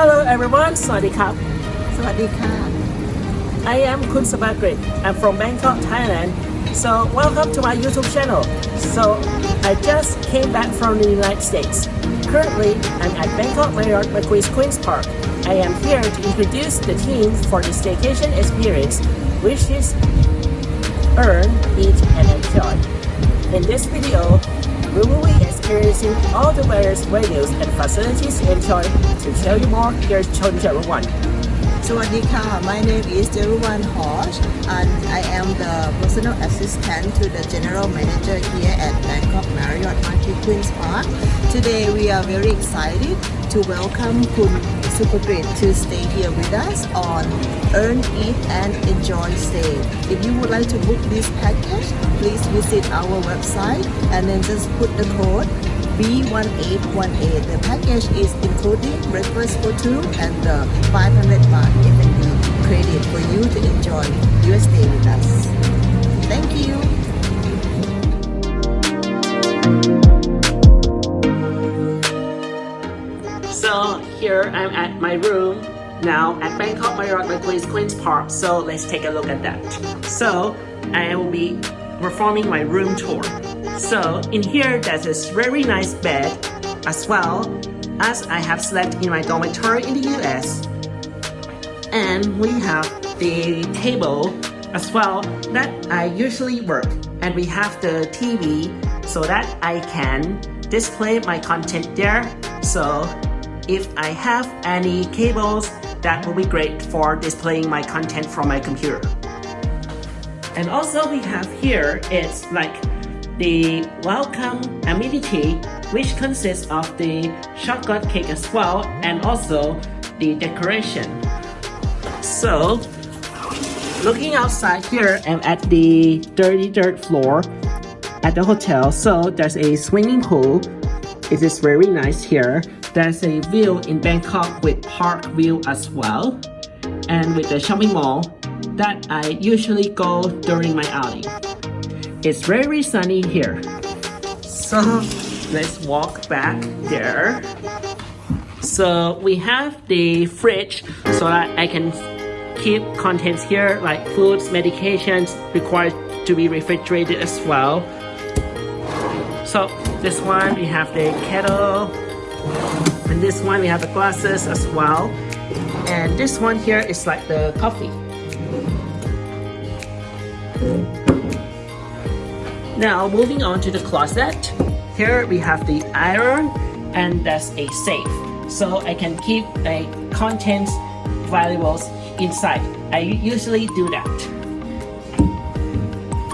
Hello everyone, Sawadee Sawadee I am Kun Supakrit. I'm from Bangkok, Thailand. So welcome to my YouTube channel. So I just came back from the United States. Currently, I'm at Bangkok Marriott Marquis Queen's Park. I am here to introduce the team for the staycation experience, which is Earn, Eat and Enjoy. In this video, we will be experiencing all the various venues and facilities in Seoul to tell you more. Here's Chun Jaruwan. Sawadika, my name is Jaruwan Hosh and I am the personal assistant to the general manager here at Bangkok Marriott Marquis Queen's Park. Today we are very excited to welcome Kun Supakrit to stay here with us on Earn, Eat and Enjoy Stay. If you would like to book this package, please visit our website and then just put the code B1818. The package is including breakfast for two and the 500 baht F&B credit for you to enjoy your stay with us. Thank you. So here I'm at my room now at Bangkok Marriott Marquis Queen's Park. So let's take a look at that. So I will be performing my room tour. So in here there's this very nice bed as well as I have slept in my dormitory in the US. And we have the table as well that I usually work. And we have the TV so that I can display my content there. So if I have any cables, that will be great for displaying my content from my computer. And also we have here, it's like the welcome amenity, which consists of the chocolate cake as well, and also the decoration. So, looking outside here, I'm at the 33rd floor at the hotel. So there's a swimming pool. It is very nice here. There's a view in Bangkok with park view as well. And with the shopping mall that I usually go during my outing. It's very sunny here. So let's walk back there. So we have the fridge so that I can keep contents here like foods, medications required to be refrigerated as well. So this one we have the kettle and this one we have the glasses as well. And this one here is like the coffee. Now moving on to the closet. Here we have the iron and that's a safe. So I can keep a contents valuables inside. I usually do that.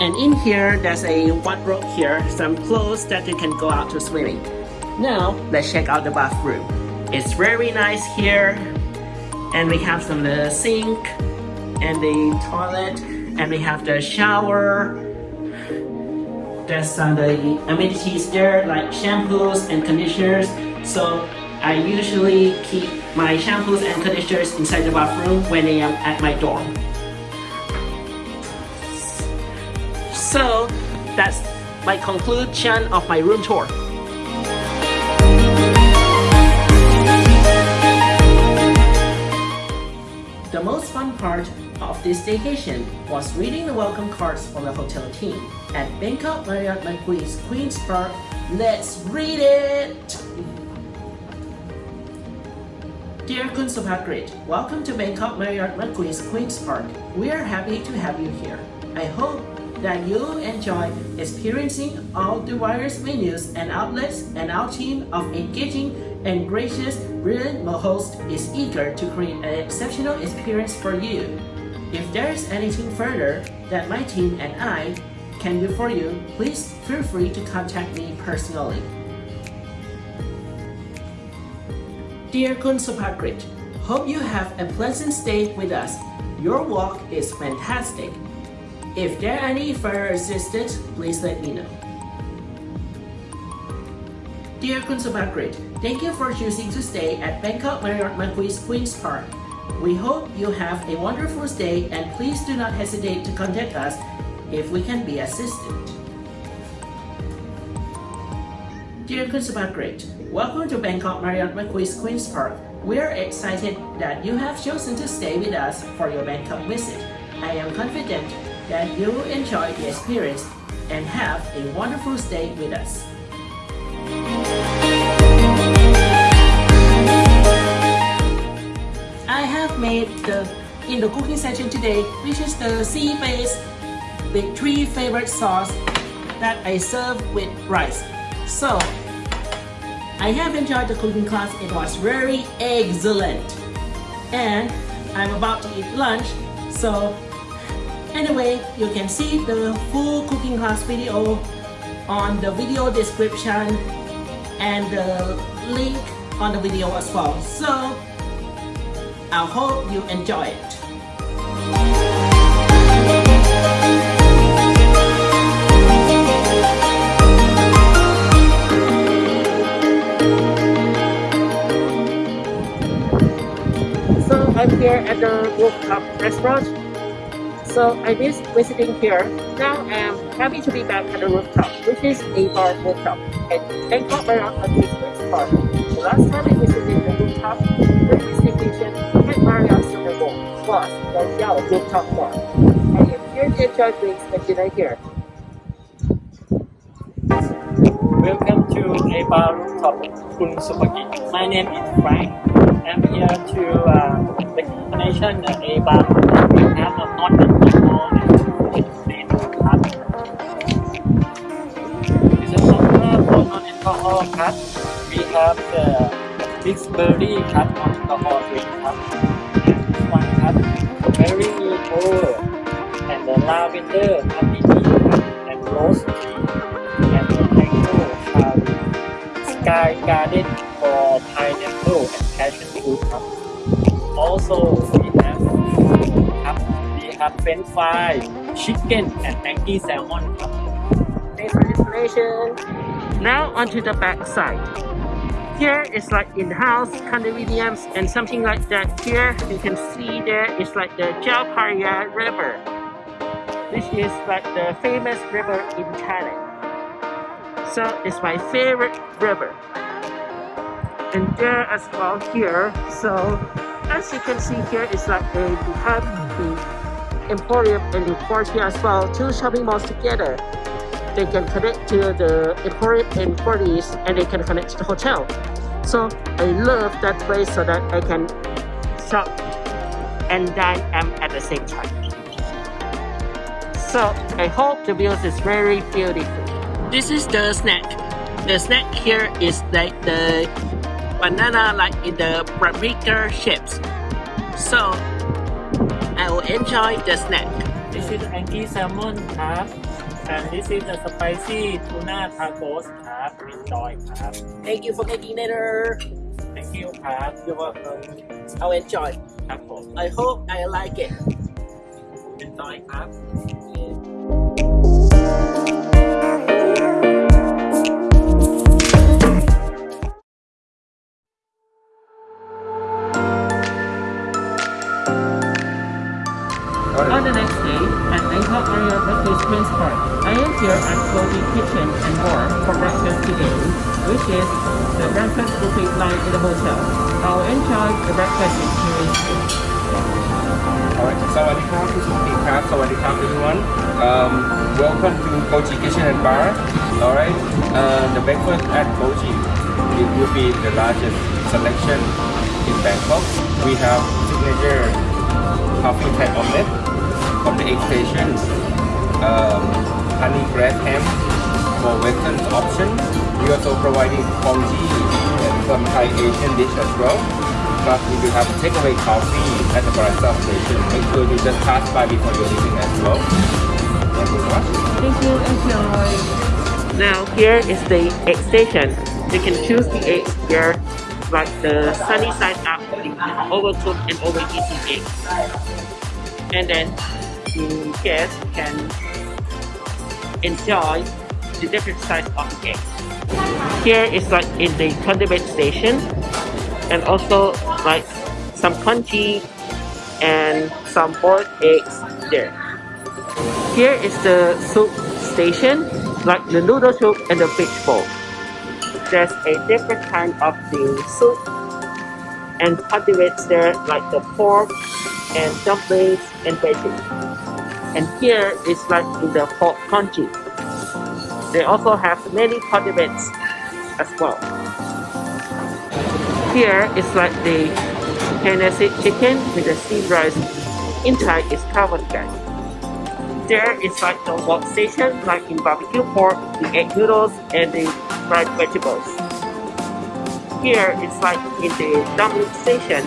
And in here, there's a wardrobe here, some clothes that you can go out to swimming. Now, let's check out the bathroom. It's very nice here. And we have some the sink and the toilet and we have the shower. There's some the amenities there like shampoos and conditioners. So I usually keep my shampoos and conditioners inside the bathroom when I am at my dorm. So that's my conclusion of my room tour. The most fun part of this vacation was reading the welcome cards from the hotel team. At Bangkok Marriott Marquis Queen's Park, let's read it! Dear Kun Supakrit, welcome to Bangkok Marriott Marquis Queen's Park. We are happy to have you here. I hope that you enjoy experiencing all the various menus and outlets and our team of engaging and gracious, brilliant My host is eager to create an exceptional experience for you. If there is anything further that my team and I can do for you, please feel free to contact me personally. Dear Kun Supakrit, hope you have a pleasant stay with us. Your walk is fantastic. If there are any further assistance, please let me know. Dear Kun Supakrit, thank you for choosing to stay at Bangkok Marriott Marquis Queen's Park. We hope you have a wonderful stay and please do not hesitate to contact us if we can be assisted. Dear Kun Supakrit, welcome to Bangkok Marriott Marquis Queen's Park. We're excited that you have chosen to stay with us for your Bangkok visit. I am confident that you will enjoy the experience and have a wonderful stay with us. Have made the in the cooking session today, which is the sea-based with three favorite sauce that I serve with rice. So, I have enjoyed the cooking class. It was very excellent. And I'm about to eat lunch. So, anyway, you can see the full cooking class video on the video description and the link on the video as well. So, I hope you enjoy it. So I'm here at the rooftop restaurant. So I miss visiting here. Now I'm happy to be back at the rooftop, which is a bar rooftop at Bangkok Marriott at Queen's Park. The last time I visited the rooftop, previous vacation at Marriott Surawongse was the Yao Rooftop Bar. To enjoy drinks. Welcome to A Bar Rooftop Kun Supagi. My name is Frank. I'm here to uh, the that A Bar Rooftop we have a non-alcohol and food. It's a popular for non-alcohol club. We have the Bixberry club non-alcohol drink club. And this one club, Berry Cold and the Lavender Happy Tea club and Rose Tea and the Tango Cherry Sky Garden for pineapple and passion fruitครับ Also we have ครับ we have French fry chicken and Maggi salmon ครับ Thanks for the explanation. Now onto the back side. Here is like in-house condominiums and something like that. Here you can see there is like the Phraya River, which is like the famous river in Thailand. So it's my favorite river. And there as well here. So as you can see here, it's like we have the Emporium and EmQuartier as well, two shopping malls together they can connect to the employees and they can connect to the hotel. So I love that place so that I can shop and dine at the same time. So I hope the view is very beautiful. This is the snack. The snack here is like the banana like in the paprika shapes. So I will enjoy the snack. This is Anki Salmon and this is the spicy tuna tacos ครับ enjoy ครับ Thank you for making dinner. thank you ครับ You're welcome. I'll enjoy. ครับผม I hope I like it. enjoy ครับ cover and clothing kitchen and more for breakfast today, which is the breakfast buffet line in the hotel. I'll enjoy the breakfast experience. Alright, Sawadikap, everyone. Um, welcome to Goji Kitchen and Bar. Alright, uh, the breakfast at Goji, it will be the largest selection in Bangkok. We have signature coffee type omelette from the eight stations. Um, honey bread ham for Western option. We also providing congee and some Thai Asian dish as well. Plus, we will have takeaway coffee at the barista station. Make sure you just pass by before you're leaving as well. Thank you so much. Thank you, enjoy. Now here is the egg station. You can choose the eggs here, like the sunny side up, the overcooked and overeaten egg. And then the guests can enjoy the different size of the egg. Here is like in the condiment station, and also like some congee and some boiled eggs there. Here is the soup station, like the noodle soup and the fish bowl. There's a different kind of the soup and condiments there like the pork and dumplings and veggies. And here it's like in the pork country. They also have many condiments as well. Here it's like the Tennessee chicken with the steamed rice. Inside is covered guys. There is like the wok station like in barbecue pork, the egg noodles and the fried vegetables. Here it's like in the dumpling station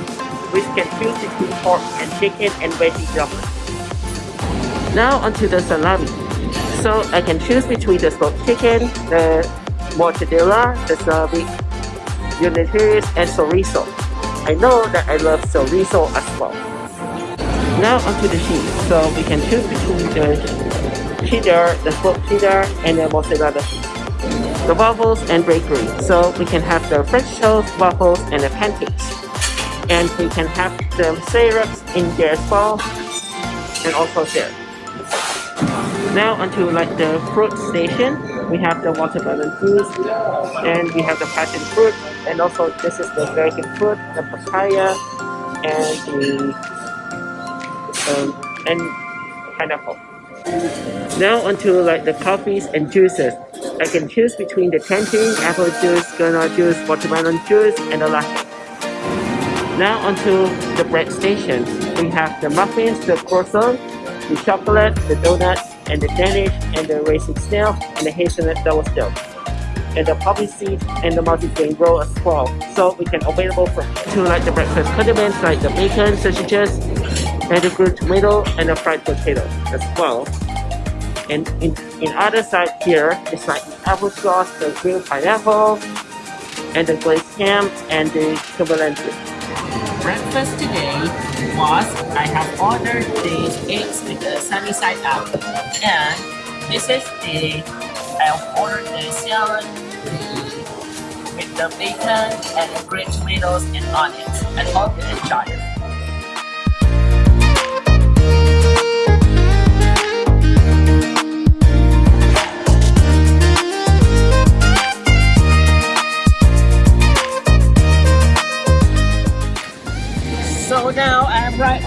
which can choose between pork and chicken and veggie dumplings. Now onto the salami. So I can choose between the smoked chicken, the mortadella, the salami, unitaris, and chorizo. I know that I love chorizo as well. Now onto the cheese. So we can choose between the cheddar, the smoked cheddar, and the mozzarella cheese. The waffles and bakery. So we can have the French toast, waffles, and the pancakes. And we can have the syrups in there as well, and also there. Now onto like the fruit station, we have the watermelon juice, and we have the passion fruit, and also this is the dragon fruit, the papaya, and the um, and pineapple. Now onto like the coffees and juices. I can choose between the tangerine, apple juice, granada juice, watermelon juice, and the latte. Now onto the bread station. We have the muffins, the croissant, the chocolate, the donut, and the Danish, and the racing snail, and the hazelnut double still. And the poppy seed and the multi-grain roll as well. So we can available for to like the breakfast condiments like the bacon, sausages, and the grilled tomato and the fried potatoes as well. And in, in other side here, it's like the applesauce, the grilled pineapple, and the glazed ham, and the cavalente. Breakfast today was I have ordered the eggs with the sunny side up, and this is the I have ordered the salad with the bacon and the green tomatoes and onions. I hope you enjoy it.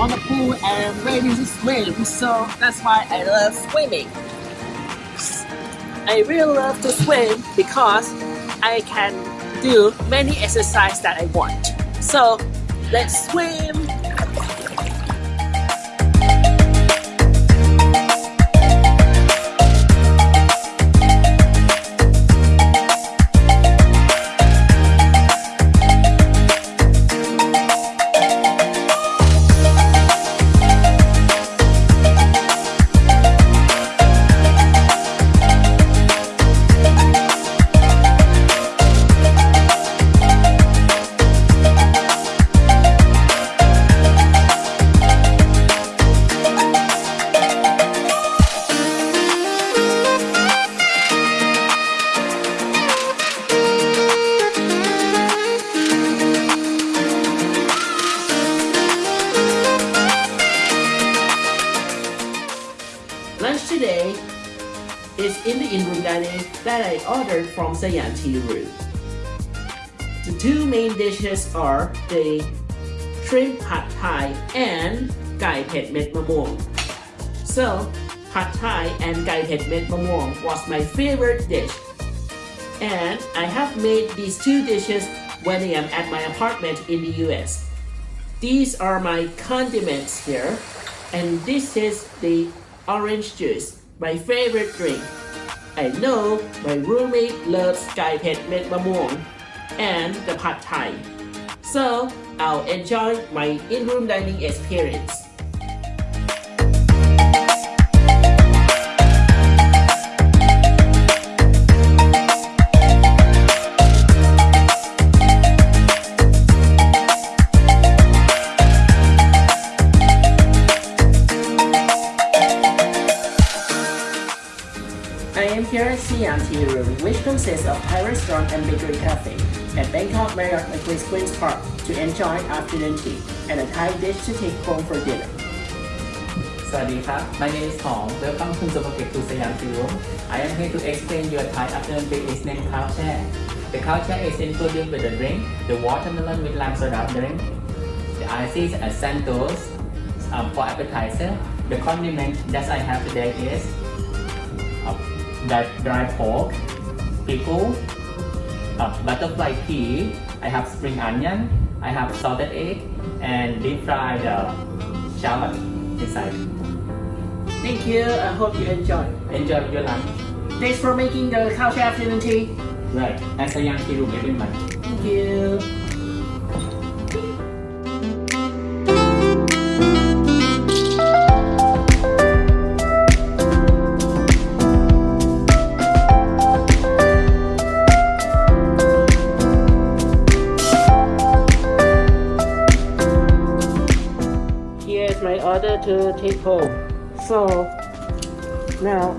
On the pool and ready to swim. So that's why I love swimming. I really love to swim because I can do many exercises that I want. So let's swim. That I ordered from Siam Tea Room. The two main dishes are the shrimp pad thai and gai pet met mamong. So, pad thai and gai pet met mamong was my favorite dish. And I have made these two dishes when I am at my apartment in the US. These are my condiments here. And this is the orange juice, my favorite drink. I know my roommate loves Sky Pet Met Mamong and the Pad Thai. So I'll enjoy my in-room dining experience. Anti Room, which consists of Thai restaurant and bakery cafe, at Bangkok Marriott Marquis Queen's Park to enjoy afternoon tea and a Thai dish to take home for dinner. สวัสดีครับ My name is Hong. Welcome to Zomapek to Siam Room. I am here to explain your Thai afternoon tea is named culture. The culture is included with the drink, the watermelon with lime soda drink, the ices and santos um, for appetizer. The condiment that I have today is that dry pork, pickle, uh, butterfly pea. I have spring onion. I have salted egg and deep fried uh, shallot inside. Thank you. I hope you enjoy. Enjoy your lunch. Thanks for making the couch afternoon tea. Right. As a young tea room every month. Thank you. Home. So now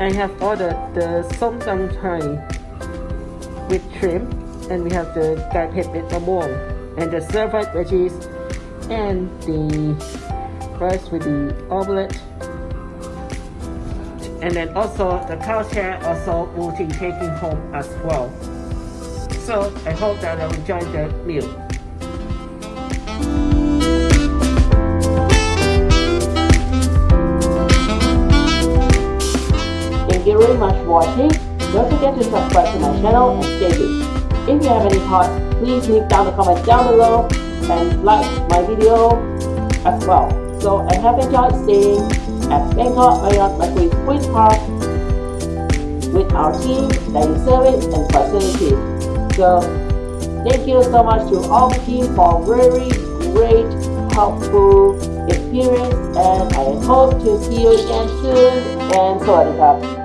I have ordered the som tam Thai with shrimp and we have the gai pet with and the served veggies and the rice with the omelette and then also the chair also will be taking home as well. So I hope that I will enjoy the meal. Very much for watching. Don't forget to subscribe to my channel and stay tuned. If you have any thoughts, please leave down the comments down below and like my video as well. So I have enjoyed staying at Bangkok Marriott Marquis Queen's Park with our team, dining service and facilities. So thank you so much to all team for very great, helpful experience and I hope to see you again soon and สวั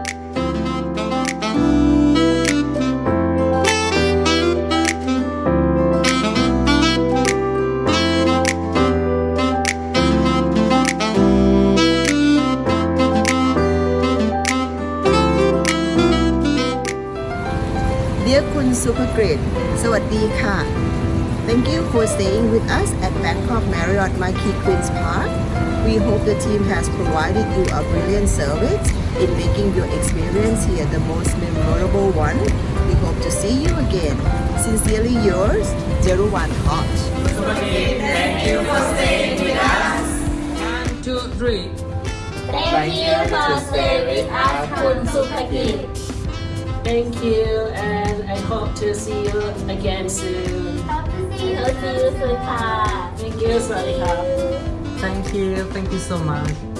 Great สวัสดีค่ะ Thank you for staying with us at Bangkok Marriott Marquis Queen's Park. We hope the team has provided you a brilliant service in making your experience here the most memorable one. We hope to see you again. Sincerely yours, 01 Hot. Two, three. Thank you for staying with us คุณสุภกิจ Thank you, and I hope to see you again soon. Hope to see you, soon, Thank you, Sarika. Thank you, thank you so much.